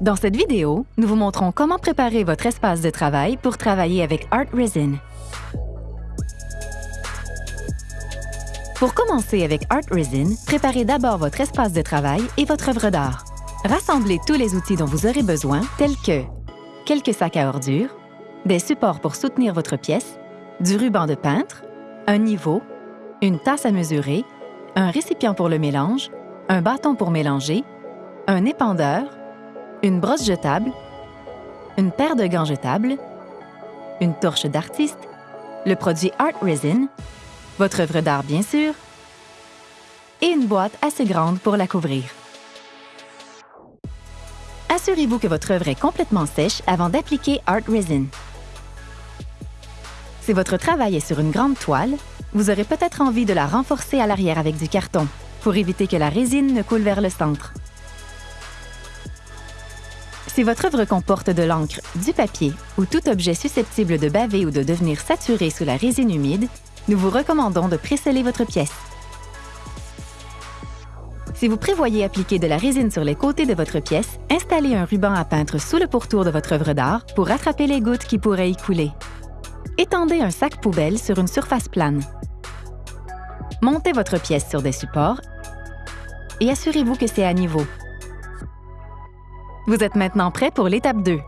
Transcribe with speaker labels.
Speaker 1: Dans cette vidéo, nous vous montrons comment préparer votre espace de travail pour travailler avec Art Resin. Pour commencer avec Art Resin, préparez d'abord votre espace de travail et votre œuvre d'art. Rassemblez tous les outils dont vous aurez besoin, tels que quelques sacs à ordures, des supports pour soutenir votre pièce, du ruban de peintre, un niveau, une tasse à mesurer, un récipient pour le mélange, un bâton pour mélanger, un épandeur, une brosse jetable, une paire de gants jetables, une torche d'artiste, le produit Art Resin, votre œuvre d'art bien sûr, et une boîte assez grande pour la couvrir. Assurez-vous que votre œuvre est complètement sèche avant d'appliquer Art Resin. Si votre travail est sur une grande toile, vous aurez peut-être envie de la renforcer à l'arrière avec du carton pour éviter que la résine ne coule vers le centre. Si votre œuvre comporte de l'encre, du papier ou tout objet susceptible de baver ou de devenir saturé sous la résine humide, nous vous recommandons de préceller votre pièce. Si vous prévoyez appliquer de la résine sur les côtés de votre pièce, installez un ruban à peintre sous le pourtour de votre œuvre d'art pour rattraper les gouttes qui pourraient y couler. Étendez un sac poubelle sur une surface plane. Montez votre pièce sur des supports et assurez-vous que c'est à niveau. Vous êtes maintenant prêt pour l'étape 2.